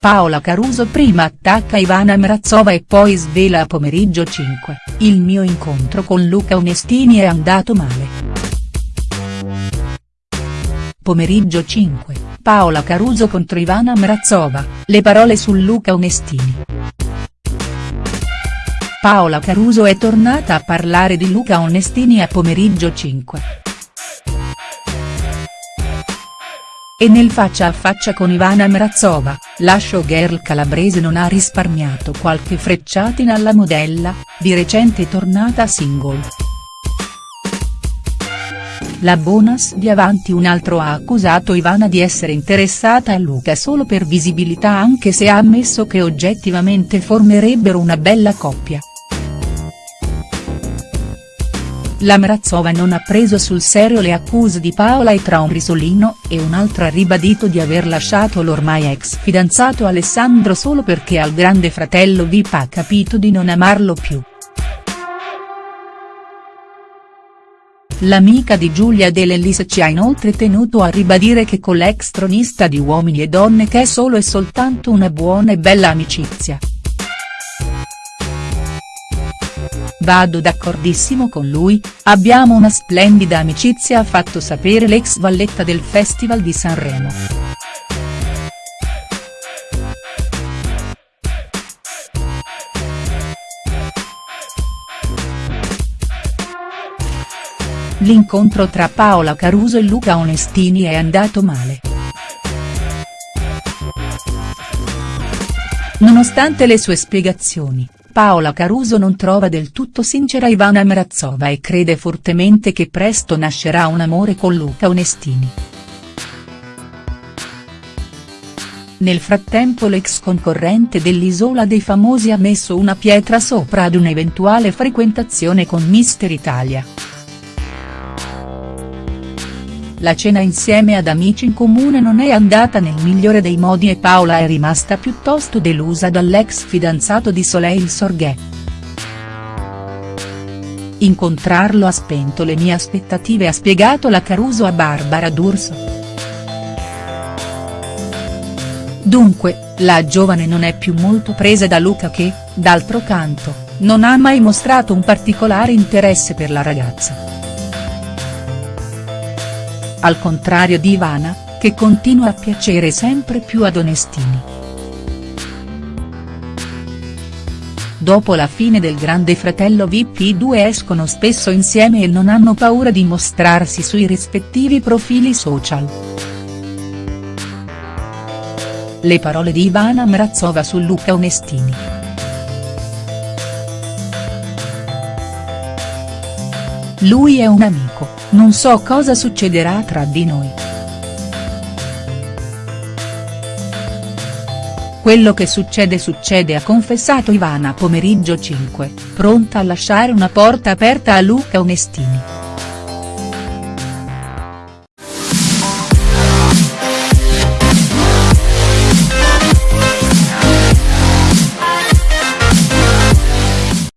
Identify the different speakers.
Speaker 1: Paola Caruso prima attacca Ivana Mrazova e poi svela a pomeriggio 5, il mio incontro con Luca Onestini è andato male. Pomeriggio 5, Paola Caruso contro Ivana Mrazova, le parole su Luca Onestini. Paola Caruso è tornata a parlare di Luca Onestini a pomeriggio 5. E nel faccia a faccia con Ivana Mrazova, la showgirl calabrese non ha risparmiato qualche frecciatina alla modella, di recente tornata single. La bonus di Avanti un altro ha accusato Ivana di essere interessata a Luca solo per visibilità anche se ha ammesso che oggettivamente formerebbero una bella coppia. La Mrazova non ha preso sul serio le accuse di Paola e tra un risolino e un altro ha ribadito di aver lasciato l'ormai ex fidanzato Alessandro solo perché al grande fratello Vip ha capito di non amarlo più. L'amica di Giulia De Lellis ci ha inoltre tenuto a ribadire che con l'ex tronista di Uomini e Donne che è solo e soltanto una buona e bella amicizia. Vado d'accordissimo con lui, abbiamo una splendida amicizia ha fatto sapere l'ex valletta del Festival di Sanremo. L'incontro tra Paola Caruso e Luca Onestini è andato male. Nonostante le sue spiegazioni, Paola Caruso non trova del tutto sincera Ivana Mrazova e crede fortemente che presto nascerà un amore con Luca Onestini. Nel frattempo l'ex concorrente dell'Isola dei Famosi ha messo una pietra sopra ad un'eventuale frequentazione con Mister Italia. La cena insieme ad amici in comune non è andata nel migliore dei modi e Paola è rimasta piuttosto delusa dall'ex fidanzato di Soleil Sorghè. Incontrarlo ha spento le mie aspettative ha spiegato la Caruso a Barbara D'Urso. Dunque, la giovane non è più molto presa da Luca che, d'altro canto, non ha mai mostrato un particolare interesse per la ragazza al contrario di Ivana, che continua a piacere sempre più ad Onestini. Dopo la fine del Grande Fratello VIP i due escono spesso insieme e non hanno paura di mostrarsi sui rispettivi profili social. Le parole di Ivana Mrazova su Luca Onestini. Lui è un amico, non so cosa succederà tra di noi. Quello che succede succede ha confessato Ivana pomeriggio 5, pronta a lasciare una porta aperta a Luca Onestini.